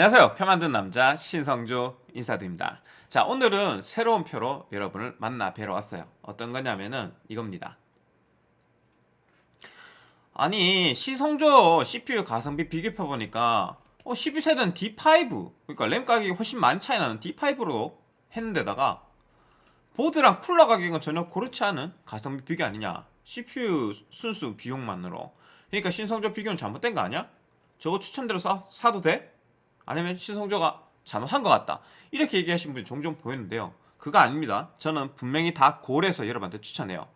안녕하세요. 표 만든 남자 신성조 인사드립니다. 자, 오늘은 새로운 표로 여러분을 만나 뵈러 왔어요. 어떤 거냐면은 이겁니다. 아니, 신성조 CPU 가성비 비교표 보니까 어, 12세대는 D5 그러니까 램 가격이 훨씬 많이 차이 나는 D5로 했는데다가 보드랑 쿨러 가격은 전혀 그렇지 않은 가성비 비교 아니냐 CPU 순수 비용만으로 그러니까 신성조 비교는 잘못된 거 아니야? 저거 추천대로 사, 사도 돼? 아니면 신성조가 잘못한 것 같다. 이렇게 얘기하시는 분이 종종 보이는데요. 그거 아닙니다. 저는 분명히 다 고려해서 여러분한테 추천해요.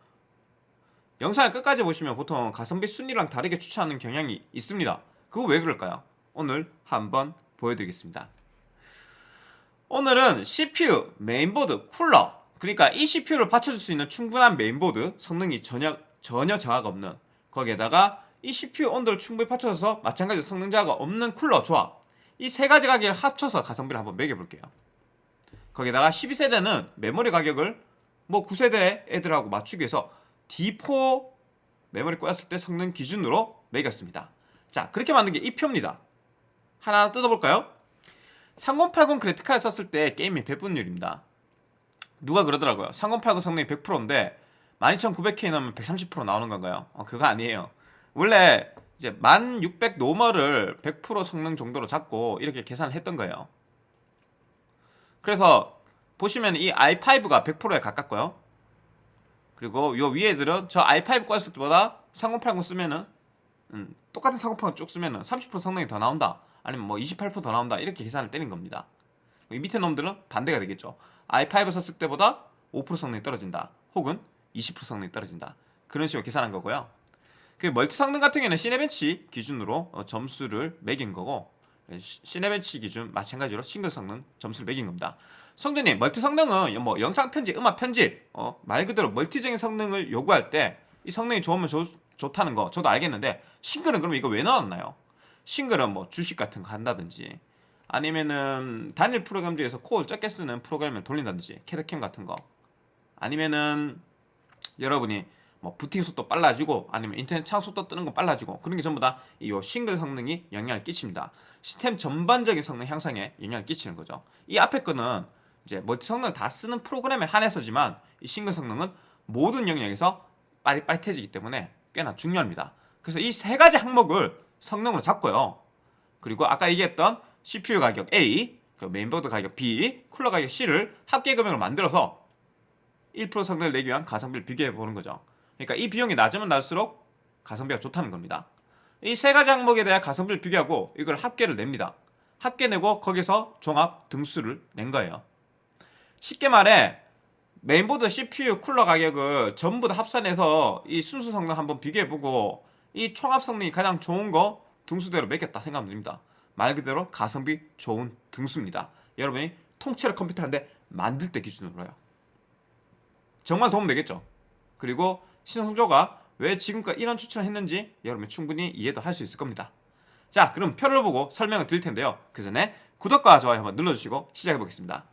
영상을 끝까지 보시면 보통 가성비 순위랑 다르게 추천하는 경향이 있습니다. 그거 왜 그럴까요? 오늘 한번 보여드리겠습니다. 오늘은 CPU, 메인보드, 쿨러. 그러니까 이 CPU를 받쳐줄 수 있는 충분한 메인보드 성능이 전혀, 전혀 저하가 없는. 거기에다가 이 CPU 온도를 충분히 받쳐줘서 마찬가지로 성능 저하가 없는 쿨러 조합 이 세 가지 가격을 합쳐서 가성비를 한번 매겨볼게요. 거기다가 12세대는 메모리 가격을 뭐 9세대 애들하고 맞추기 위해서 D4 메모리 꼬였을 때 성능 기준으로 매겼습니다. 자 그렇게 만든 게 이 표입니다. 하나 뜯어볼까요? 3080 그래픽카드 썼을 때 게임이 100분율입니다. 누가 그러더라고요. 3080 성능이 100%인데 12900K 넣으면 130% 나오는 건가요? 어, 그거 아니에요. 원래 이제 1600 normal을 100% 성능 정도로 잡고 이렇게 계산을 했던 거예요. 그래서 보시면 이 i5가 100%에 가깝고요. 그리고 요 위에 들은 저 i5 꺼냈을 때보다 3080 쓰면은 음, 똑같은 3080 쭉 쓰면은 30% 성능이 더 나온다. 아니면 뭐 28%더 나온다. 이렇게 계산을 때린 겁니다. 이 밑에 놈들은 반대가 되겠죠. i5 썼을 때보다 5% 성능이 떨어진다. 혹은 20% 성능이 떨어진다. 그런 식으로 계산한 거고요. 그 멀티 성능 같은 경우에는 시네벤치 기준으로 어, 점수를 매긴 거고 시네벤치 기준 마찬가지로 싱글 성능 점수를 매긴 겁니다. 성조님 멀티 성능은 뭐 영상 편집, 음악 편집 어, 말 그대로 멀티적인 성능을 요구할 때 이 성능이 좋으면 좋, 좋다는 거 저도 알겠는데 싱글은 그럼 이거 왜 넣었나요? 싱글은 뭐 주식 같은 거 한다든지 아니면은 단일 프로그램 중에서 코어를 적게 쓰는 프로그램을 돌린다든지 캐드캠 같은 거 아니면은 여러분이 뭐 부팅 속도 빨라지고 아니면 인터넷 창 속도 뜨는 거 빨라지고 그런 게 전부 다 이 싱글 성능이 영향을 끼칩니다. 시스템 전반적인 성능 향상에 영향을 끼치는 거죠. 이 앞에 거는 이제 멀티 성능을 다 쓰는 프로그램에 한해서지만 이 싱글 성능은 모든 영역에서 빠릿빠릿해지기 때문에 꽤나 중요합니다. 그래서 이 세 가지 항목을 성능으로 잡고요. 그리고 아까 얘기했던 CPU 가격 A, 그 메인보드 가격 B, 쿨러 가격 C를 합계 금액을 만들어서 1% 성능을 내기 위한 가성비를 비교해 보는 거죠. 그러니까 이 비용이 낮으면 낮을수록 가성비가 좋다는 겁니다. 이 세 가지 항목에 대한 가성비를 비교하고 이걸 합계를 냅니다. 합계 내고 거기서 종합 등수를 낸 거예요. 쉽게 말해 메인보드 CPU 쿨러 가격을 전부 다 합산해서 이 순수 성능 한번 비교해보고 이 총합 성능이 가장 좋은 거 등수대로 매겼다 생각하면 됩니다. 말 그대로 가성비 좋은 등수입니다. 여러분이 통째로 컴퓨터 한 대 만들 때 기준으로요. 정말 도움 되겠죠? 그리고 신성조가 왜 지금까지 이런 추천을 했는지 여러분 충분히 이해도 할 수 있을 겁니다. 자 그럼 표를 보고 설명을 드릴 텐데요. 그 전에 구독과 좋아요 한번 눌러주시고 시작해 보겠습니다.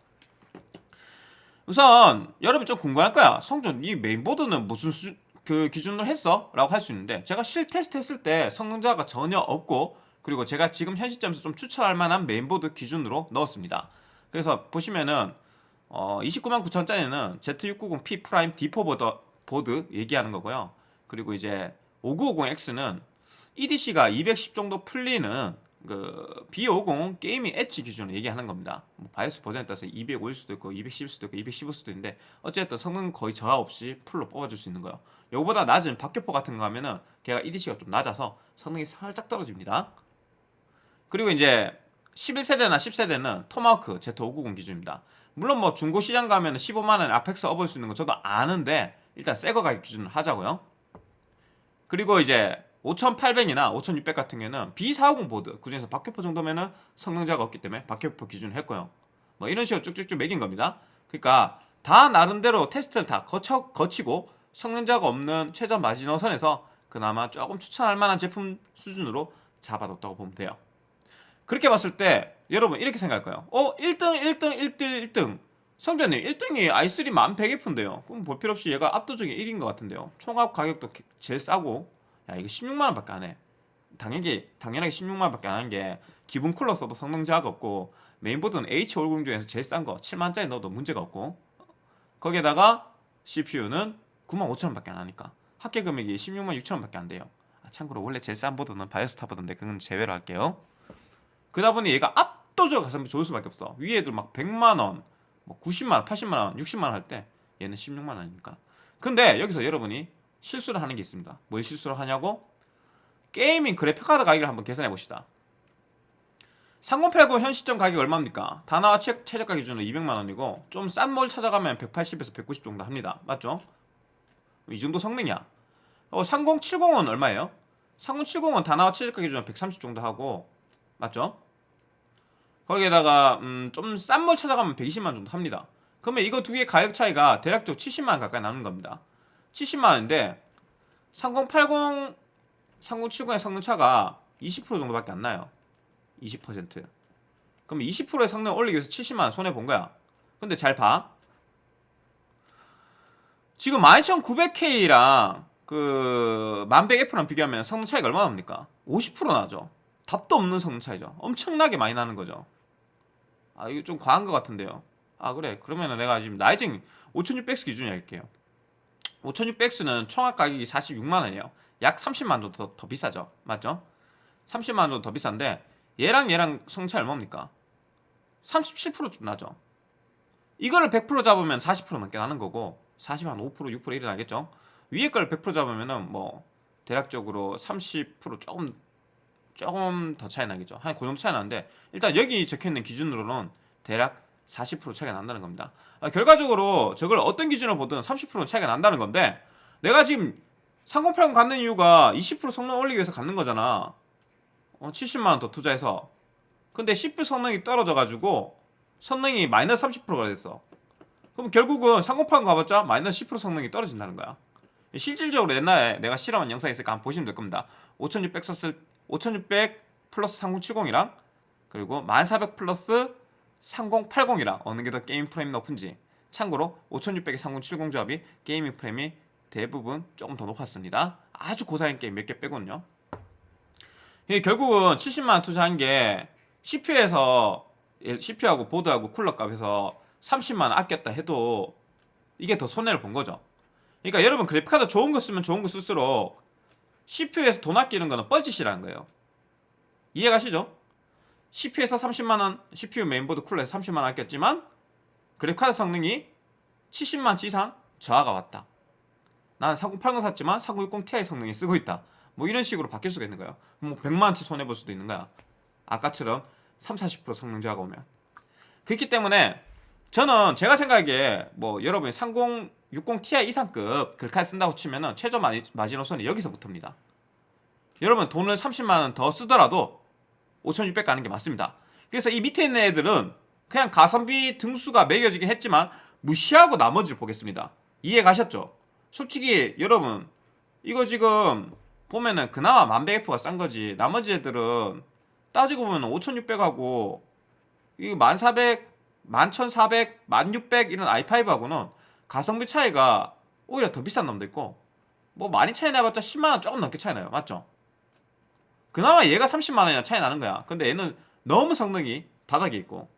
우선 여러분 좀 궁금할 거야. 성준 이 메인보드는 무슨 수, 그 기준으로 했어? 라고 할 수 있는데 제가 실 테스트 했을 때 성능 저하가 전혀 없고 그리고 제가 지금 현 시점에서 좀 추천할 만한 메인보드 기준으로 넣었습니다. 그래서 보시면은 어, 29만 9천짜리는 Z690P 프라임 D4 보드, 보드 얘기하는 거고요. 그리고 이제 5950X는 EDC가 210 정도 풀리는 그 B50 게이밍 엣지 기준으로 얘기하는 겁니다. 뭐 바이오스 버전에 따라서 205일 수도 있고 210일 수도 있고 215일 수도 있는데 어쨌든 성능 거의 저하 없이 풀로 뽑아줄 수 있는 거예요. 요거보다 낮은 박격포 같은 거 하면은 걔가 EDC가 좀 낮아서 성능이 살짝 떨어집니다. 그리고 이제 11세대나 10세대는 토마호크 Z590 기준입니다. 물론 뭐 중고 시장 가면 15만 원에 아펙스 업을 수 있는 거 저도 아는데 일단 새거 가격 기준으로 하자고요. 그리고 이제 5800이나 5600 같은 경우는 B450 보드 그중에서 박격포 정도면은 성능자가 없기 때문에 박격포 기준을 했고요. 뭐 이런 식으로 쭉쭉쭉 매긴 겁니다. 그러니까 다 나름대로 테스트를 다 거쳐, 거치고 성능자가 없는 최저 마지노선에서 그나마 조금 추천할 만한 제품 수준으로 잡아뒀다고 보면 돼요. 그렇게 봤을 때 여러분 이렇게 생각할 거예요. 어 1등 1등 1등 1등 성전님 1등이 i3 1100F인데요. 그럼 볼 필요 없이 얘가 압도적인 1인 것 같은데요. 총합 가격도 제일 싸고 야 이거 16만원 밖에 안 해. 당연히 당연하게 16만원 밖에 안 한 게 기본 쿨러 써도 성능 저하가 없고 메인보드는 H50 중에서 제일 싼 거 7만짜리 넣어도 문제가 없고 거기에다가 CPU는 95,000원 밖에 안 하니까 합계 금액이 16만 6천원 밖에 안 돼요 아, 참고로 원래 제일 싼 보드는 바이오스타 보드인데 그건 제외로 할게요 그러다 보니 얘가 압도적으로 가성비 좋을 수밖에 없어 위에 애들 막 100만원 뭐 90만원 80만원 60만원 할 때 얘는 16만원이니까 근데 여기서 여러분이 실수를 하는 게 있습니다 뭘 실수를 하냐고 게이밍 그래픽카드 가격을 한번 계산해 봅시다 3080현 시점 가격이 얼마입니까? 다나와 최, 최저가 기준으로 200만원이고 좀싼몰 찾아가면 180에서 190 정도 합니다 맞죠? 이 정도 성능이야 어, 3070은 얼마예요? 3070은 다나와 최저가 기준으로 130 정도 하고 맞죠? 거기에다가 음, 좀싼몰 찾아가면 120만 정도 합니다. 그러면 이거 두 개 가격 차이가 대략적으로 70만원 가까이 나는 겁니다. 70만원인데 3080 3070의 성능 차가 20% 정도밖에 안 나요. 20% 그럼 20%의 성능 올리기 위해서 70만원 손해본 거야. 근데 잘봐. 지금 12900K랑 그 1100F랑 비교하면 성능 차이가 얼마나 납니까? 50% 나죠. 답도 없는 성능 차이죠. 엄청나게 많이 나는 거죠 아 이거 좀 과한 것 같은데요. 아 그래. 그러면은 내가 지금 라이징 5600X 기준이 할게요. 5600X는 총합 가격이 46만원이에요. 약 30만원 정도 더, 더 비싸죠. 맞죠? 30만원 정도 더 비싼데 얘랑 얘랑 성차 얼마입니까? 37%좀 나죠. 이거를 100% 잡으면 40% 넘게 나는 거고 40, 한 5%, 6% 이래 나겠죠? 위에 걸 100% 잡으면 은 뭐 대략적으로 30% 조금 조금 더 차이 나겠죠. 한 그 정도 차이 나는데 일단 여기 적혀있는 기준으로는 대략 40% 차이가 난다는 겁니다. 아, 결과적으로 저걸 어떤 기준으로 보든 30% 차이가 난다는 건데 내가 지금 3080 갖는 이유가 20% 성능 올리기 위해서 갖는 거잖아. 어, 70만원 더 투자해서. 근데 CPU 성능이 떨어져가지고 성능이 마이너스 30%가 됐어. 그럼 결국은 3080 가봤자 마이너스 10% 성능이 떨어진다는 거야. 실질적으로 옛날에 내가 실험한 영상이 있으니까 한번 보시면 될 겁니다. 5600 썼을 5600 플러스 3070이랑 그리고 1400 플러스 3080이랑 어느 게 더 게임 프레임이 높은지 참고로 5600의 3070 조합이 게이밍 프레임이 대부분 조금 더 높았습니다. 아주 고사양 게임 몇 개 빼고는요. 이게 결국은 70만원 투자한 게 CPU에서 CPU하고 보드하고 쿨러 값에서 30만원 아꼈다 해도 이게 더 손해를 본 거죠. 그러니까 여러분 그래픽카드 좋은 거 쓰면 좋은 거 쓸수록 CPU에서 돈 아끼는 거는 뻘짓이라는 거예요. 이해가시죠? CPU에서 30만원, CPU 메인보드 쿨러에서 30만원 아꼈지만 그래픽카드 성능이 70만치 이상 저하가 왔다. 나는 4080 샀지만 4060 Ti 성능이 쓰고 있다. 뭐 이런 식으로 바뀔 수가 있는 거야. 뭐 100만원치 손해볼 수도 있는 거야. 아까처럼 30, 40% 성능 저하가 오면. 그렇기 때문에 저는 제가 생각하기에 뭐 여러분이 30 60ti 이상급 글카에 쓴다고 치면은 최저 마지노선이 여기서부터입니다. 여러분 돈을 30만원 더 쓰더라도 5600 가는 게 맞습니다. 그래서 이 밑에 있는 애들은 그냥 가성비 등수가 매겨지긴 했지만 무시하고 나머지를 보겠습니다. 이해 가셨죠? 솔직히 여러분 이거 지금 보면은 그나마 만백F가 싼 거지 나머지 애들은 따지고 보면 5600하고 이 1400, 11,400, 1600 이런 i5하고는 가성비 차이가 오히려 더 비싼 놈도 있고 뭐 많이 차이 나봤자 10만원 조금 넘게 차이 나요. 맞죠? 그나마 얘가 30만원이나 차이 나는 거야. 근데 얘는 너무 성능이 바닥에 있고.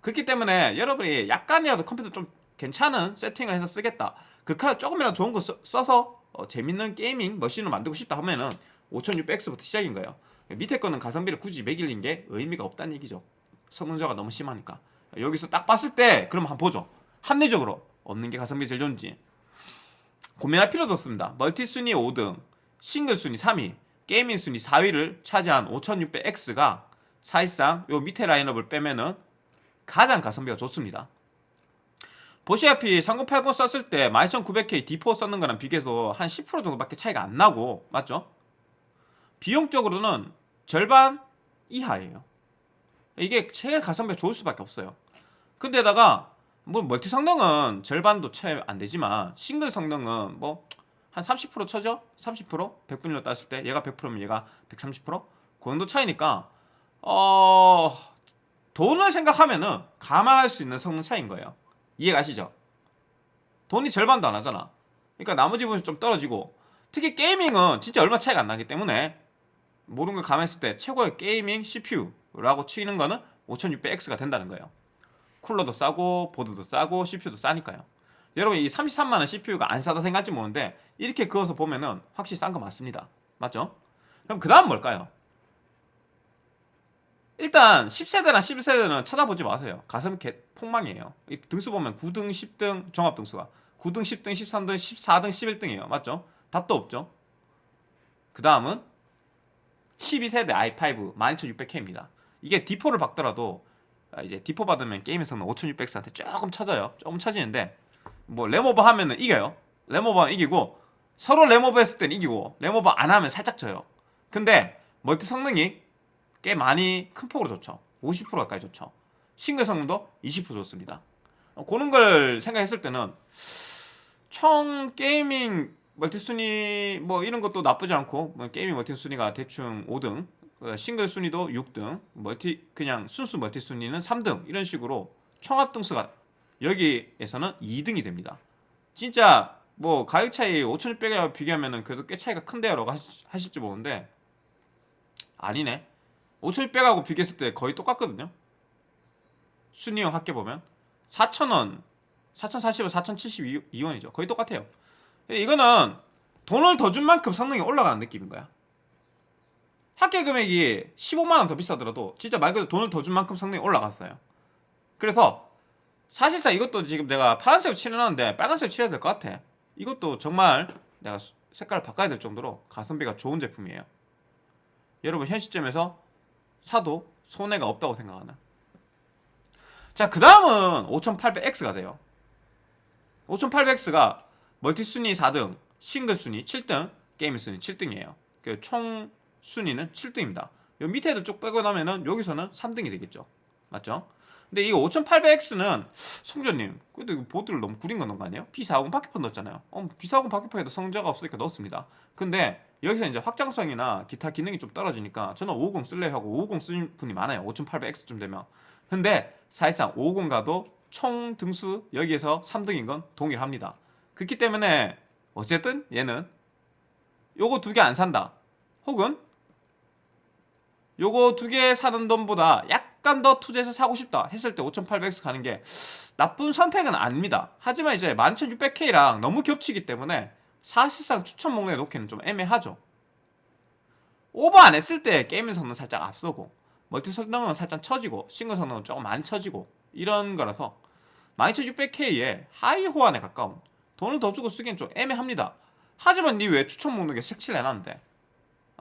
그렇기 때문에 여러분이 약간이라도 컴퓨터 좀 괜찮은 세팅을 해서 쓰겠다. 그 카드 조금이라도 좋은 거 써, 서 어, 재밌는 gaming machine을 만들고 싶다 하면은 5600X부터 시작인 거예요. 밑에 거는 가성비를 굳이 매기는 게 의미가 없다는 얘기죠. 성능차가 너무 심하니까. 여기서 딱 봤을 때 그럼 한번 보죠. 합리적으로 어느 게 가성비 제일 좋은지. 고민할 필요도 없습니다. 멀티 순위 5등 싱글 순위 3위 gaming 순위 4위를 차지한 5600X가 사실상 요 밑에 라인업을 빼면은 가장 가성비가 좋습니다. 보시다시피 3080 썼을 때 12900K D4 썼는 거랑 비교해서 한 10% 정도밖에 차이가 안 나고 맞죠? 비용적으로는 절반 이하예요. 이게 최 가성비가 좋을 수밖에 없어요. 근데다가 뭐 멀티 성능은 절반도 채 안 되지만 싱글 성능은 뭐 한 30% 쳐죠? 30%? 100분율로 땄을 때 얘가 100%면 얘가 130%? 그 정도 차이니까 어... 돈을 생각하면은 감안할 수 있는 성능 차이인 거예요 이해 가시죠? 돈이 절반도 안 하잖아. 그러니까 나머지 부분이 좀 떨어지고 특히 게이밍은 진짜 얼마 차이가 안 나기 때문에 모든 걸 감안했을 때 최고의 게이밍 CPU라고 치는 거는 5600X가 된다는 거예요. 쿨러도 싸고 보드도 싸고 CPU도 싸니까요. 여러분 이 33만 원 CPU가 안 싸다 생각할지 모르는데 이렇게 그어서 보면은 확실히 싼 거 맞습니다. 맞죠? 그럼 그 다음 뭘까요? 일단 10세대나 11세대는 찾아보지 마세요. 가슴 개 폭망이에요. 이 등수 보면 9등, 10등 종합 등수가 9등, 10등, 13등, 14등, 11등이에요. 맞죠? 답도 없죠. 그 다음은 12세대 i5 12600K입니다. 이게 D4를 박더라도 아, 이제 D4 받으면 게임에서는 5600X한테 조금 쳐져요. 조금 쳐지는데 뭐 램오버 하면은 이겨요. 하면 이기고 서로 램오버 했을 때는 이기고 램오버 안 하면 살짝 져요. 근데 멀티 성능이 꽤 많이 큰 폭으로 좋죠. 50% 가까이 좋죠. 싱글 성능도 20% 좋습니다. 어, 그런 걸 생각했을 때는 총 gaming 멀티 순위 뭐 이런 것도 나쁘지 않고 뭐 gaming 멀티 순위가 대충 5등 그 싱글 순위도 6등 멀티 그냥 순수 멀티 순위는 3등 이런 식으로 총합 등수가 여기에서는 2등이 됩니다. 진짜 뭐 가격 차이 5,600에 비교하면은 그래도 꽤 차이가 큰데요 라고 하시- 하실지 모르는데 아니네. 5,600하고 비교했을 때 거의 똑같거든요. 순위형 합계 보면 4,000원, 4,040원, 4,072원이죠. 거의 똑같아요. 이거는 돈을 더 준 만큼 성능이 올라가는 느낌인 거야. 합계 금액이 15만 원 더 비싸더라도 진짜 말 그대로 돈을 더 준 만큼 성능이 올라갔어요. 그래서 사실상 이것도 지금 내가 파란색으로 칠해놨는데 빨간색으로 칠해야 될 것 같아. 이것도 정말 내가 수- 색깔을 바꿔야 될 정도로 가성비가 좋은 제품이에요. 여러분 현 시점에서 사도 손해가 없다고 생각하나? 자, 그 다음은 5800X가 돼요. 5800X가 멀티 순위 4등, 싱글 순위 7등, 게임 순위 7등이에요. 그 총 순위는 7등입니다. 요 밑에 애들 쭉 빼고 나면은 여기서는 3등이 되겠죠. 맞죠? 근데 이 5800X는 성전님, 그래도 이거 보드를 너무 구린 거 아니에요? B40 바퀴폰 넣었잖아요. 어, B40 바퀴폰에도 성자가 없으니까 넣었습니다. 근데 여기서 이제 확장성이나 기타 기능이 좀 떨어지니까 저는 550 쓸래 하고 550 쓰는 분이 많아요. 5800X쯤 되면. 근데 사실상 550 가도 총 등수 여기에서 3등인 건 동일합니다. 그렇기 때문에 어쨌든 얘는 요거 두 개 안 산다. 혹은 요거 두 개 사는 돈보다 약간 더 투자해서 사고 싶다 했을 때 5800X 가는 게 나쁜 선택은 아닙니다. 하지만 이제 11600K랑 너무 겹치기 때문에 사실상 추천 목록에 놓기는 좀 애매하죠. 오버 안 했을 때 gaming 성능 살짝 앞서고 멀티 성능은 살짝 처지고 싱글 성능은 조금 많이 처지고 이런 거라서 12600K에 하위 호환에 가까운 돈을 더 주고 쓰기엔 좀 애매합니다. 하지만 니 왜 추천 목록에 색칠 해놨는데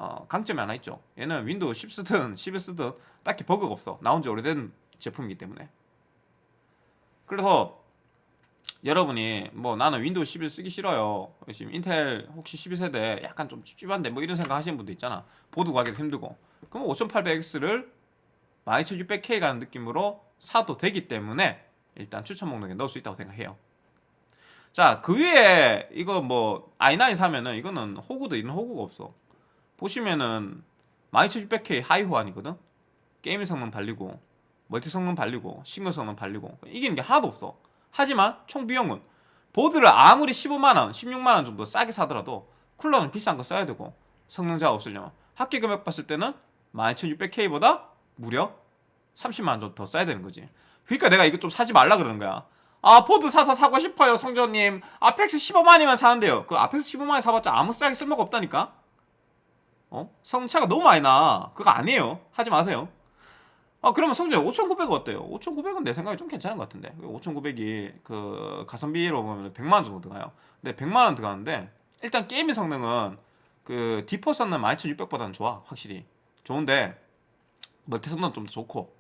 어, 강점이 하나 있죠. 얘는 윈도우 10 쓰든 11 쓰든 딱히 버그가 없어. 나온 지 오래된 제품이기 때문에. 그래서 여러분이 뭐 나는 윈도우 11 쓰기 싫어요. 지금 인텔 혹시 12세대 약간 좀 찝찝한데 뭐 이런 생각 하시는 분도 있잖아. 보드 구하기도 힘들고. 그럼 5800X를 12600K 가는 느낌으로 사도 되기 때문에 일단 추천 목록에 넣을 수 있다고 생각해요. 자, 그 위에 이거 뭐 i9 사면은 이거는 호구도 이런 호구가 없어. 보시면은 12600K 하위 호환이거든. 게임 성능 발리고 멀티 성능 발리고 싱글 성능 발리고 이기는 게 하나도 없어. 하지만 총 비용은 보드를 아무리 15만원, 16만원 정도 싸게 사더라도 쿨러는 비싼 거 써야 되고 성능차가 없으려면 합계 금액 봤을 때는 12600K보다 무려 30만원 정도 더 써야 되는 거지. 그러니까 내가 이거 좀 사지 말라 그러는 거야. 아 보드 사서 사고 싶어요 성조님. 아펙스 15만이면 사는데요. 그 아펙스 15만에 사봤자 아무 싸게 쓸모가 없다니까 어? 성차가 너무 많이 나. 그거 아니에요. 하지 마세요. 아 그러면 성준이 5,900 어때요? 5,900은 내 생각에 좀 괜찮은 것 같은데. 5,900이 그 가성비로 보면 100만 원 정도 들어가요. 근데 100만 원 들어가는데 일단 gaming 성능은 그 D4 성능 12600보다는 좋아 확실히. 좋은데 멀티 성능 좀 좋고.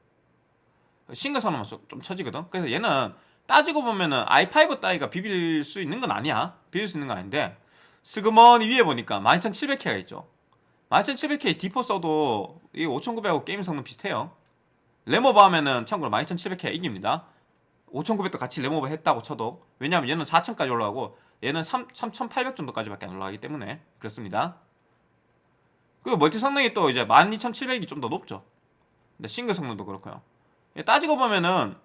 싱글 성능만 좀- 좀 처지거든. 그래서 얘는 따지고 보면은 i5 따위가 비빌 수 있는 건 아니야. 비빌 수 있는 건 아닌데 슬그머니 위에 보니까 12700K가 있죠 12700K D4 써도 이 5900하고 게임 성능 비슷해요. 램오버 하면은 참고로 12700K 이깁니다. 5900도 같이 램오버 했다고 쳐도. 왜냐면 얘는 4000까지 올라가고 얘는 3, 3800 정도까지밖에 안 올라가기 때문에 그렇습니다. 그리고 멀티 성능이 또 이제 12700이 좀 더 높죠. 근데 싱글 성능도 그렇고요. 예, 따지고 보면은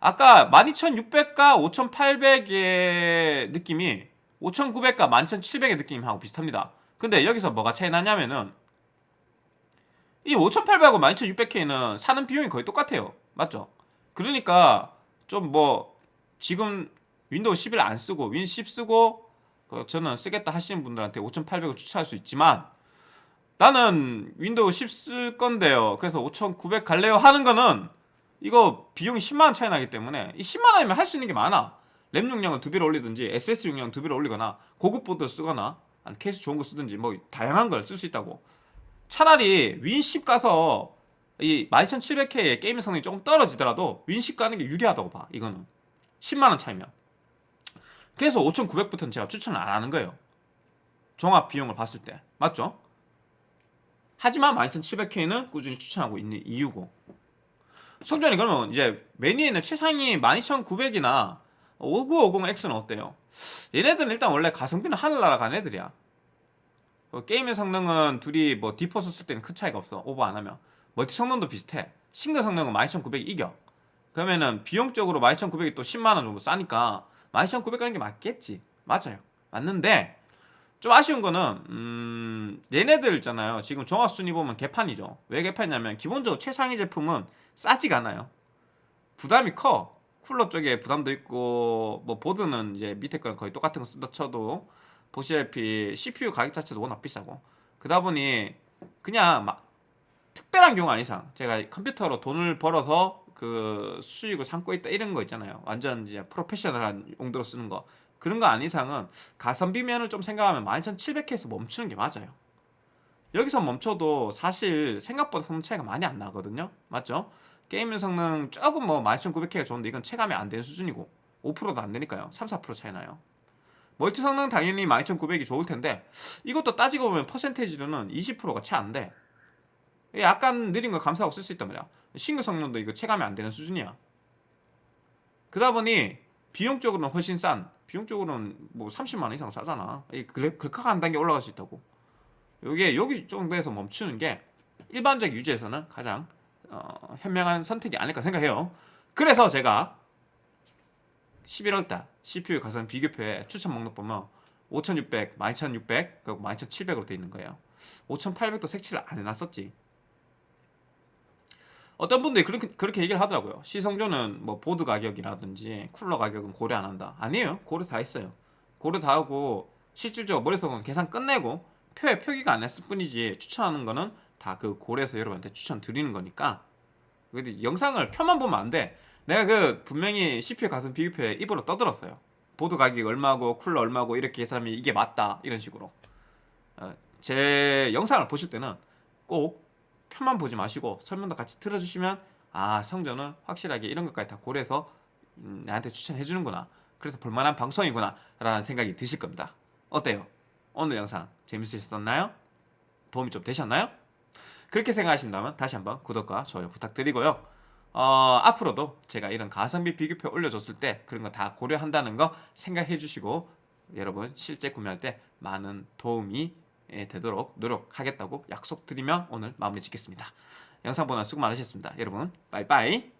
아까 12600과 5800의 느낌이 5900과 12700의 느낌하고 비슷합니다 근데 여기서 뭐가 차이 나냐면은 이 5,800하고 12,600K는 사는 비용이 거의 똑같아요. 맞죠? 그러니까 좀 뭐 지금 윈도우 11 안 쓰고 윈 10 쓰고 그 저는 쓰겠다 하시는 분들한테 5,800을 추천할 수 있지만 나는 윈도우 10 쓸 건데요. 그래서 5,900 갈래요 하는 거는 이거 비용이 10만 원 차이 나기 때문에 이 10만 원이면 할 수 있는 게 많아. 램 용량을 두 배로 올리든지 SSD 용량 두 배로 올리거나 고급 보드 쓰거나 케이스 좋은 거 쓰든지 뭐 다양한 걸 쓸 수 있다고. 차라리 윈10 가서 이 12700K의 게임 성능이 조금 떨어지더라도 윈10 가는 게 유리하다고 봐. 이거는 10만 원 차이면. 그래서 5,900부터는 제가 추천을 안 하는 거예요. 종합 비용을 봤을 때. 맞죠? 하지만 12700K는 꾸준히 추천하고 있는 이유고. 성전이 그러면 이제 있는 최상위 12900이나 5950X는 어때요? 얘네들은 일단 원래 가성비는 하늘나라 간 애들이야. 어, gaming 성능은 둘이 뭐 D4 쓸 때는 큰 차이가 없어. 오버 안 하면. 멀티 성능도 비슷해. 싱글 성능은 12900이 이겨. 그러면은 비용적으로 12900이 또 10만원 정도 싸니까 12900 가는 게 맞겠지. 맞아요. 맞는데 좀 아쉬운 거는 음 얘네들 있잖아요. 지금 종합순위 보면 개판이죠. 왜 개판이냐면 기본적으로 최상위 제품은 싸지가 않아요. 부담이 커. 쿨러 쪽에 부담도 있고 뭐 보드는 이제 밑에 거랑 거의 똑같은 거 쓴다 쳐도 보시다시피 CPU 가격 자체도 워낙 비싸고. 그러다 보니 그냥 막 특별한 경우 아닌 이상 제가 컴퓨터로 돈을 벌어서 그 수익을 삼고 있다 이런 거 있잖아요. 완전 이제 프로페셔널한 용도로 쓰는 거. 그런 거 아닌 이상은 가성비 면을 좀 생각하면 12700K에서 멈추는 게 맞아요. 여기서 멈춰도 사실 생각보다 성능 차이가 많이 안 나거든요. 맞죠? 게임 성능 조금 뭐 12900K가 좋은데 이건 체감이 안 되는 수준이고 5%도 안 되니까요 3, 4% 차이 나요 멀티 성능 당연히 12900이 좋을 텐데 이것도 따지고 보면 퍼센테이지로는 20%가 채 안 돼. 약간 느린 걸 감사하고 쓸 수 있단 말이야. 싱글 성능도 이거 체감이 안 되는 수준이야. 그러다 보니 비용적으로는 훨씬 싼 비용적으로는 뭐 30만 원 이상 싸잖아. 이 글카가 한 단계 올라갈 수 있다고. 요게 여기 정도에서 멈추는 게 일반적 유지에서는 가장 어, 현명한 선택이 아닐까 생각해요. 그래서 제가 11월달 CPU 가성 비교표에 추천 목록 보면 5600, 12600, 그리고 12700으로 돼 있는 거예요. 5800도 색칠을 안 해놨었지. 어떤 분들이 그렇게, 그렇게 얘기를 하더라고요. 시성조는 뭐 보드 가격이라든지 쿨러 가격은 고려 안 한다. 아니에요. 고려 다 했어요. 고려 다 하고 실질적으로 머릿속은 계산 끝내고 표에 표기가 안 했을 뿐이지 추천하는 거는 다 그 고려해서 여러분한테 추천 드리는 거니까 근데 영상을 표만 보면 안 돼. 내가 그 분명히 CPU 가슴 비교표에 입으로 떠들었어요. 보드 가격 얼마고 쿨러 얼마고 이렇게 계산하면 이게 맞다 이런 식으로. 어, 제 영상을 보실 때는 꼭 표만 보지 마시고 설명도 같이 들어주시면 아 성전은 확실하게 이런 것까지 다 고려해서 음, 나한테 추천해 주는구나. 그래서 볼만한 방송이구나 라는 생각이 드실 겁니다. 어때요? 오늘 영상 재밌으셨나요? 도움이 좀 되셨나요? 그렇게 생각하신다면 다시 한번 구독과 좋아요 부탁드리고요. 어, 앞으로도 제가 이런 가성비 비교표 올려줬을 때 그런 거 다 고려한다는 거 생각해 주시고 여러분 실제 구매할 때 많은 도움이 예, 되도록 노력하겠다고 약속드리며 오늘 마무리 짓겠습니다. 영상 보나 수고 많으셨습니다. 여러분 빠이빠이